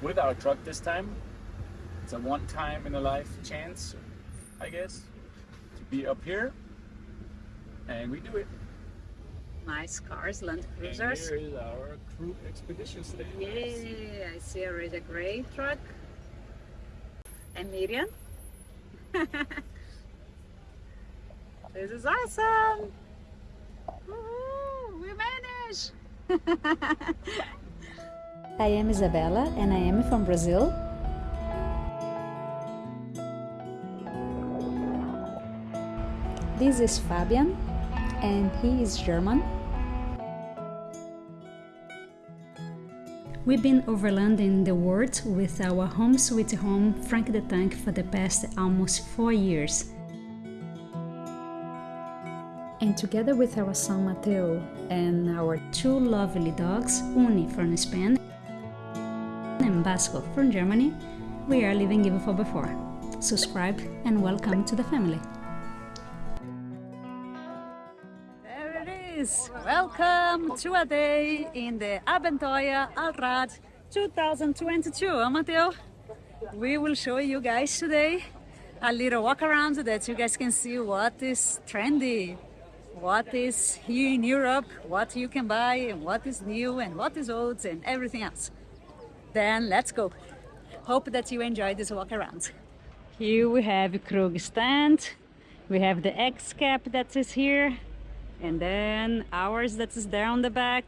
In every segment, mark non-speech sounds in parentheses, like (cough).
With our truck this time. It's a one time in a life chance, I guess, to be up here. And we do it. Nice cars, Land Cruisers. And here is our Krug Expedition stage. Yay, I see already a gray truck. And Miriam. (laughs) this is awesome! we managed! (laughs) I am Isabella and I am from Brazil. This is Fabian and he is German. We've been overlanding the world with our home sweet home Frank the Tank for the past almost four years. And together with our son Mateo and our two lovely dogs, Uni from Spain Basco from Germany, we are living even for before. Subscribe and welcome to the family. There it is. Welcome to a day in the Abenteuer Allrad 2022, huh, Matteo? We will show you guys today a little walk around that you guys can see what is trendy, what is here in Europe, what you can buy and what is new and what is old and everything else. Then let's go. Hope that you enjoy this walk around. Here we have Krug stand, we have the X-Cap that is here, and then ours that is there on the back.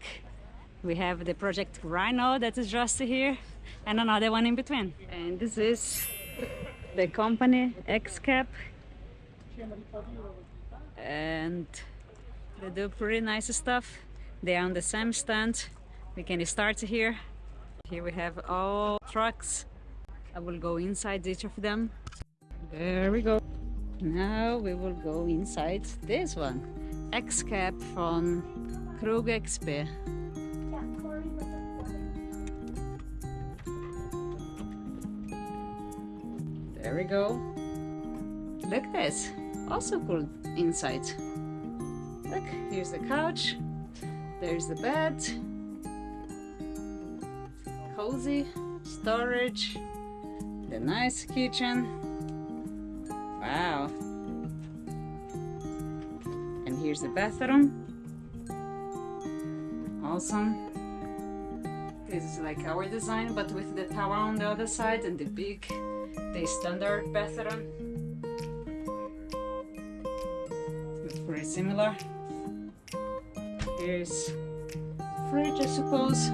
We have the project Rhino that is just here. And another one in between. And this is the company X cap. and they do pretty nice stuff. They are on the same stand. We can start here here we have all trucks. I will go inside each of them. There we go. Now we will go inside this one. X-Cap from Krug XP. There we go. Look this, also cool inside. Look, here's the couch, there's the bed, cozy, storage, the nice kitchen. Wow, And here's the bathroom. Awesome. This is like our design but with the tower on the other side and the big the standard bathroom. It's pretty similar. Here's fridge I suppose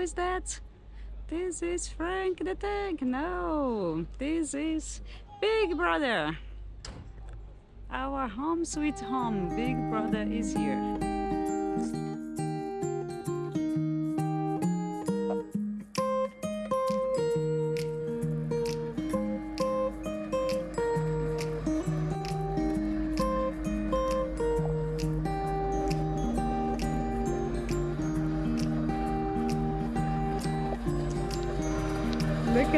is that? This is Frank the Tank. No this is Big Brother. Our home sweet home Big Brother is here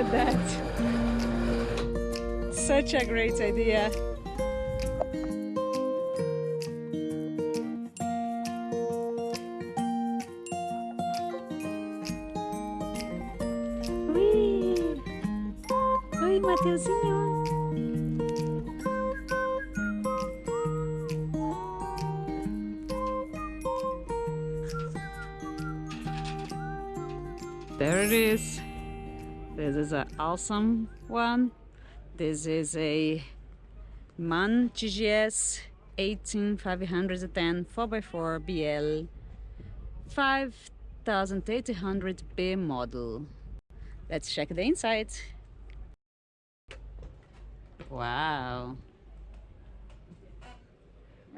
at that. Such a great idea. Ui! Oi, Mateuzinho! There it is. This is an awesome one. This is a MAN GGS 18510 4x4 BL 5800B model. Let's check the inside. Wow.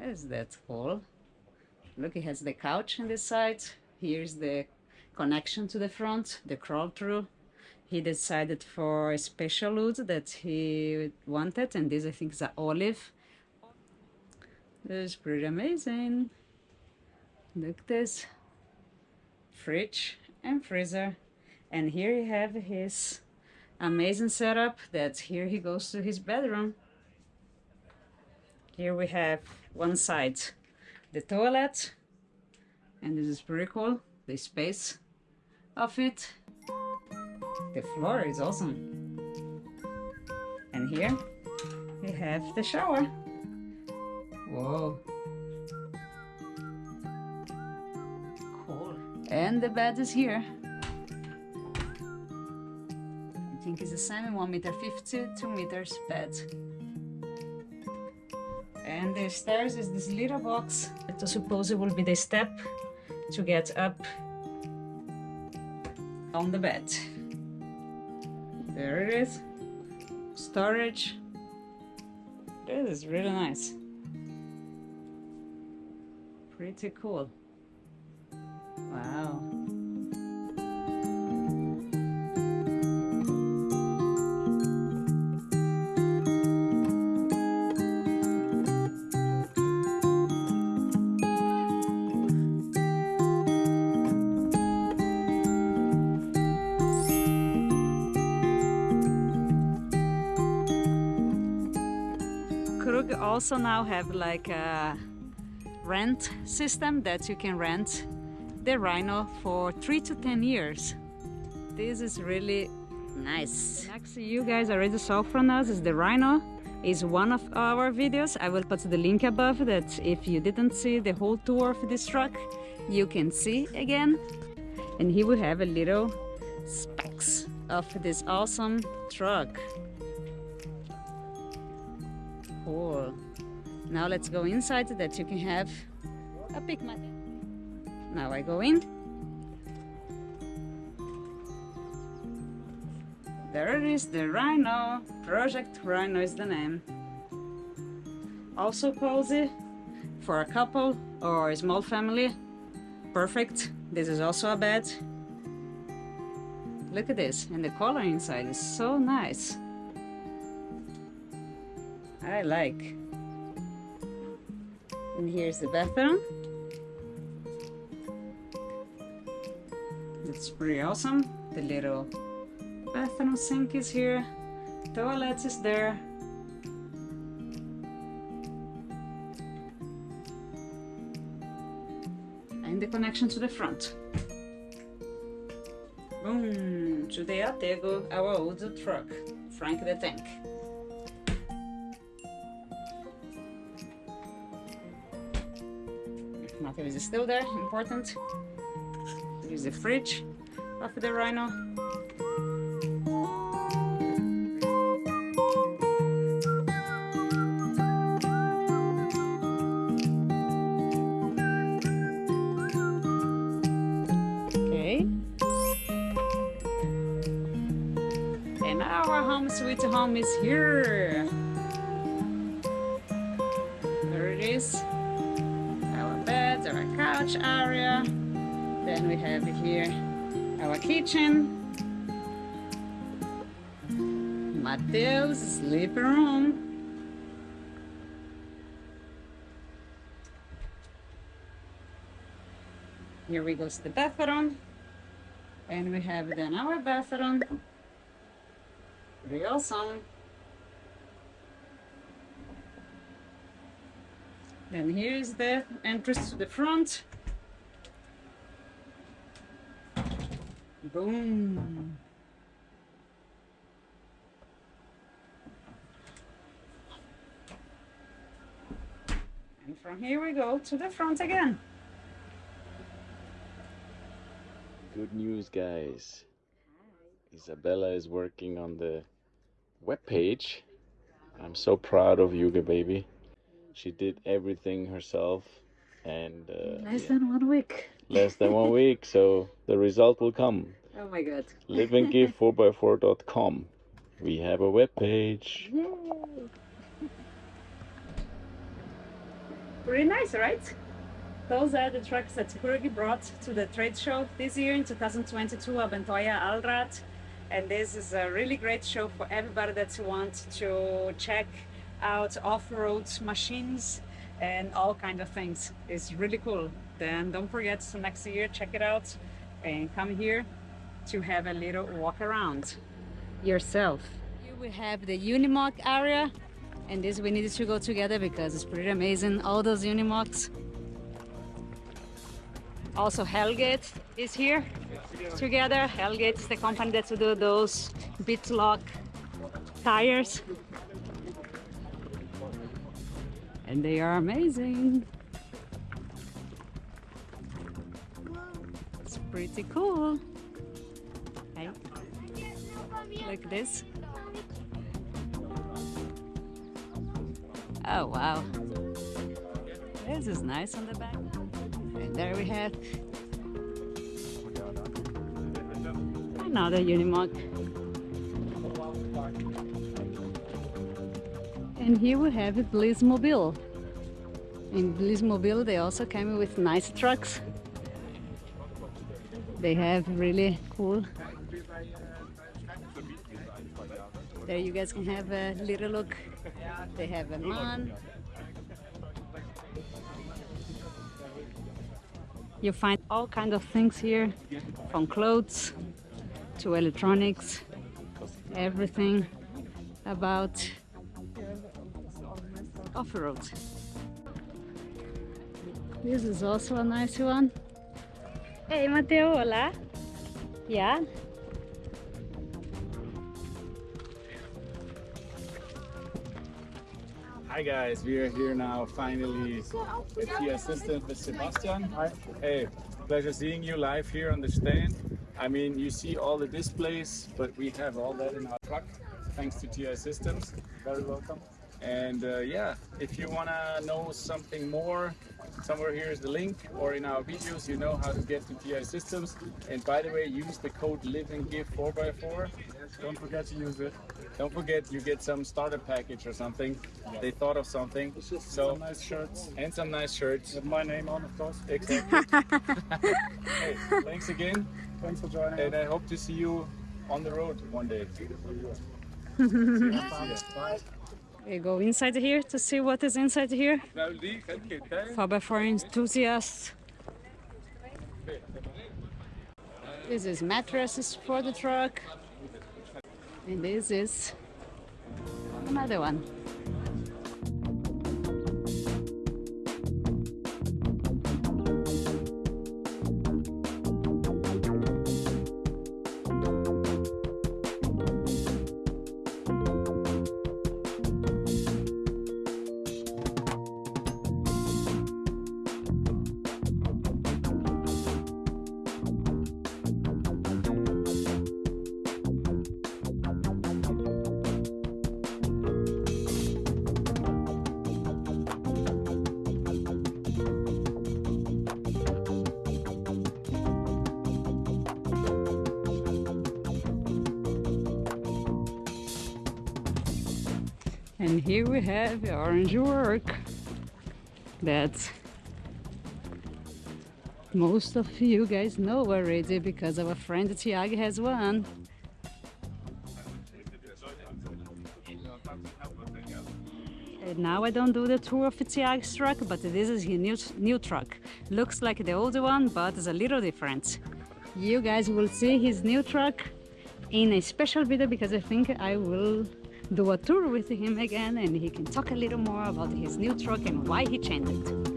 Is that cool? Look, it has the couch on this side. Here's the connection to the front, the crawl through he decided for a special wood that he wanted and this I think is an olive. This is pretty amazing. Look this. Fridge and freezer. And here you have his amazing setup that here he goes to his bedroom. Here we have one side the toilet. And this is pretty cool the space of it the floor is awesome. And here we have the shower. Whoa. Cool. And the bed is here. I think it's the same 1 meter 50 2 meters bed. And the stairs is this little box. I suppose it will be the step to get up on the bed there it is. Storage. This is really nice. Pretty cool also now have like a rent system that you can rent the Rhino for three to ten years. This is really nice. Next you guys already saw from us is the Rhino is one of our videos. I will put the link above that if you didn't see the whole tour of this truck, you can see again. And here we have a little specs of this awesome truck. Cool. Now let's go inside that you can have a picnic. Now I go in. There is, the Rhino. Project Rhino is the name. Also cozy for a couple or a small family. Perfect. This is also a bed. Look at this, and the color inside is so nice. I like. And here's the bathroom. It's pretty awesome. The little bathroom sink is here. Toilet is there. And the connection to the front. Boom! Today I go our old truck, Frank the Tank. Nothing is still there, important. There is the fridge of the Rhino. Okay. And our home sweet home is here. Area. Then we have here our kitchen. Mateus sleeping room. Here we go to the bathroom. And we have then our bathroom. Pretty awesome. Then here is the entrance to the front. Boom. And from here we go to the front again. Good news, guys. Isabella is working on the web page. I'm so proud of Yuga, baby. She did everything herself, and uh, Less yeah, than one week. (laughs) less than one week. So the result will come. Oh my god. liveandgive4x4.com. We have a web page. Yay! Pretty nice, right? Those are the trucks that Kurgi brought to the trade show this year in 2022 Abenteuer Allrad. And this is a really great show for everybody that wants to check out off-road machines and all kind of things. It's really cool. Then don't forget next year check it out and come here to have a little walk around yourself. Here we have the Unimog area and this we needed to go together because it's pretty amazing all those Unimogs. Also Hellgate is here together. Hellgate is the company that do those beadlock tires and they are amazing. It's pretty cool. Hey, like this. Oh wow, this is nice on the back. And there we have another Unimog. And here we have Bliss Mobil. In Bliss Mobil they also came with nice trucks. They have really cool. There you guys can have a little look. They have a man. You find all kinds of things here, from clothes to electronics, everything about off-road. This is also a nice one. Hey Matteo, hola. Yeah? Hi guys, we are here now finally with the assistant with Sebastian. Hi. Hey, pleasure seeing you live here on the stand. I mean, you see all the displays, but we have all that in our truck thanks to TI Systems. Very welcome. And uh, yeah, if you want to know something more, somewhere here is the link, or in our videos, you know how to get to TI Systems. And by the way, use the code Live and Give 4x4. Don't forget to use it. Don't forget, you get some starter package or something. They thought of something. So Some nice shirts and some nice shirts. with my name on, of course. Exactly. (laughs) hey, thanks again, Thanks for joining. and I hope to see you on the road one day. (laughs) Bye. We go inside here to see what is inside here. 4x4 enthusiasts. This is mattresses for the truck. And this is another one. And here we have the Orangework that most of you guys know already because our friend Tiago has one. And now I don't do the tour of Tiago's truck, but this is his new, new truck. Looks like the older one, but it's a little different. You guys will see his new truck in a special video because I think I will do a tour with him again and he can talk a little more about his new truck and why he changed it.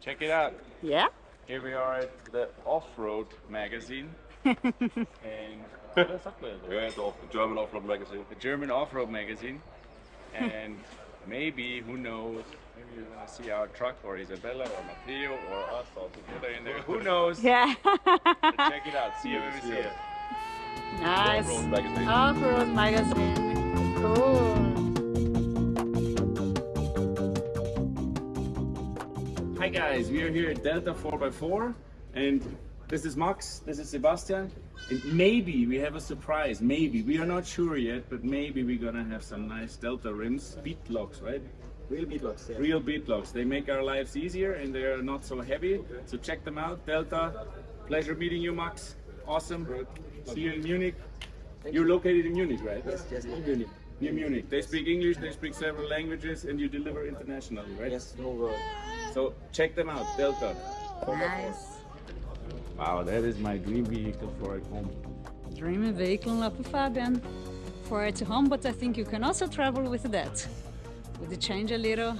Check it out. Yeah? Here we are at the Off-Road magazine. (laughs) and man? Yeah, the German off-road magazine. the German Off-Road magazine. And maybe, who knows, maybe you're gonna see our truck or Isabella or Matteo or us all together in there. Who knows? (laughs) Yeah. Check it out. See you when we see it. nice. Off-road magazine. Off-road magazine. Cool. Hi guys, we are here at Delta 4x4 and this is Max, this is Sebastian and maybe we have a surprise, maybe, we are not sure yet, but maybe we're gonna have some nice Delta rims, bead locks, right? Real beatbox, yeah. Real bead locks, they make our lives easier and they are not so heavy, so check them out, Delta, pleasure meeting you Max, awesome, see you in Munich. You're located in Munich, right? Yes, yes, in Munich. Near Munich. They speak English, they speak several languages and you deliver internationally, right? Yes, no world. So check them out, Delta. Nice. Wow, that is my dream vehicle for at home. Dreamy vehicle lá pro Fabian for at home, but I think you can also travel with that. Would you change a little?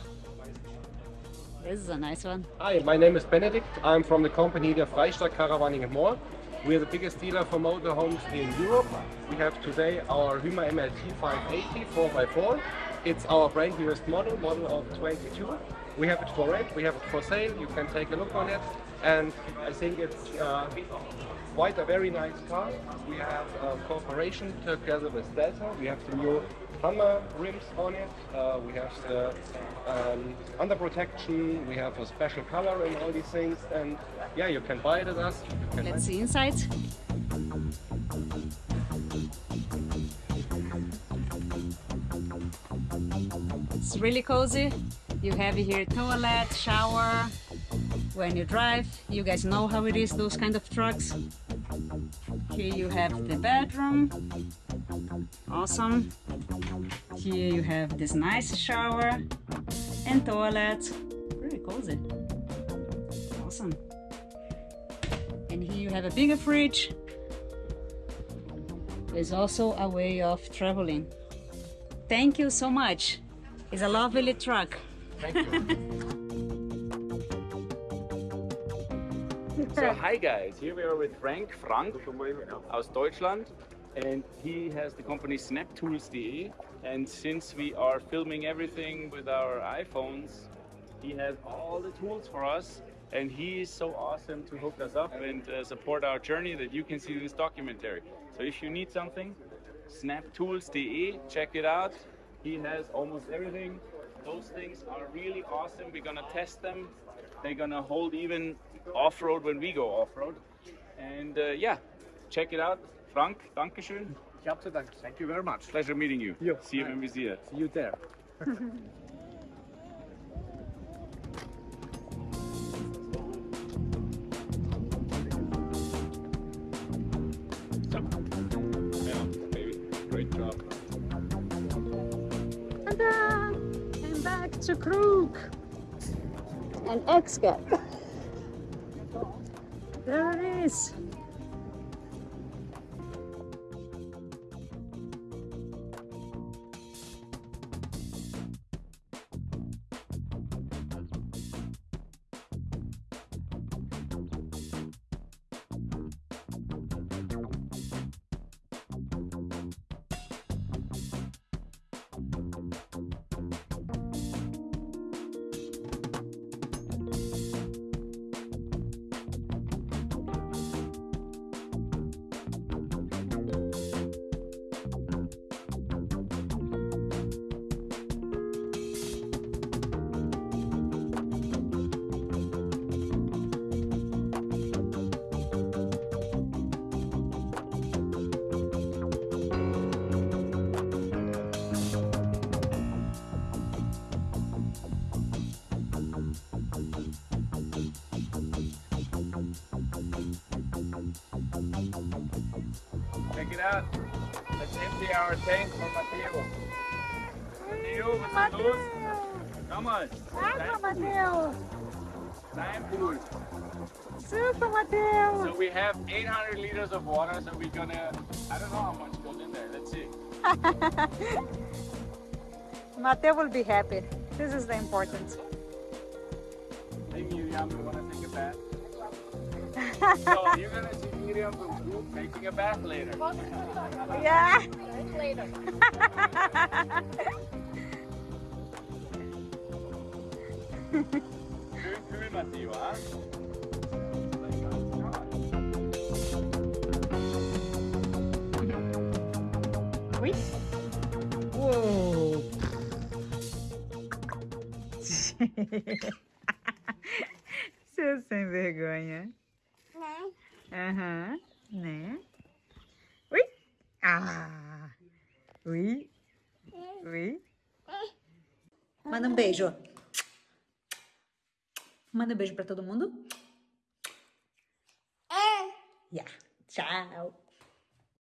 This is a nice one. Hi, my name is Benedict. I'm from the company der Freistadt Caravaning and More. We are the biggest dealer for motorhomes in Europe. We have today our Hymer MLT 580 4x4. It's our brand newest model, model of 22. We have it for rent, we have it for sale. You can take a look on it. And I think it's uh, quite a very nice car. We have a cooperation together with Delta. We have the new Hammer rims on it. Uh, we have the um, under protection. We have a special color and all these things. And yeah, you can buy it at us. Let's see inside. It's really cozy. You have here toilet, shower. When you drive, you guys know how it is, those kind of trucks. Here you have the bedroom. Awesome. Here you have this nice shower and toilet. Really cozy. Awesome. And here you have a bigger fridge. There's also a way of traveling. Thank you so much. It's a lovely truck. So (laughs) hi guys, here we are with Frank Frank aus Deutschland and he has the company snaptools.de and since we are filming everything with our iPhones, he has all the tools for us and he is so awesome to hook us up and uh, support our journey that you can see this documentary. So if you need something, snaptools.de, check it out. He has almost everything. Those things are really awesome. We're gonna test them. They're gonna hold even off-road when we go off-road. And uh, yeah, check it out. Frank, Dankeschön. Ich hab zu danken. Thank you very much. Pleasure meeting you. See you when we see it. See you there. (laughs) And Crook. Krug and There it is. Out. Let's empty our tank for Matteo. Matteo, was ist los? Komm mal. Danke, Matteo. Time pool. Super, Matteo. So we have 800 liters of water, so we're gonna, I don't know how much goes in there. Let's see. (laughs) Mateo will be happy. This is the important. You Miriam, you wanna take a bath? (laughs) so you're gonna see Miriam to a bath later. Yeah. Later. Hyvin mä tiivaan. Oui. Wow. Seu sem vergonha. Não. Aham. Uhum. Beijo. Manda um beijo pra todo mundo. Yeah. Tchau.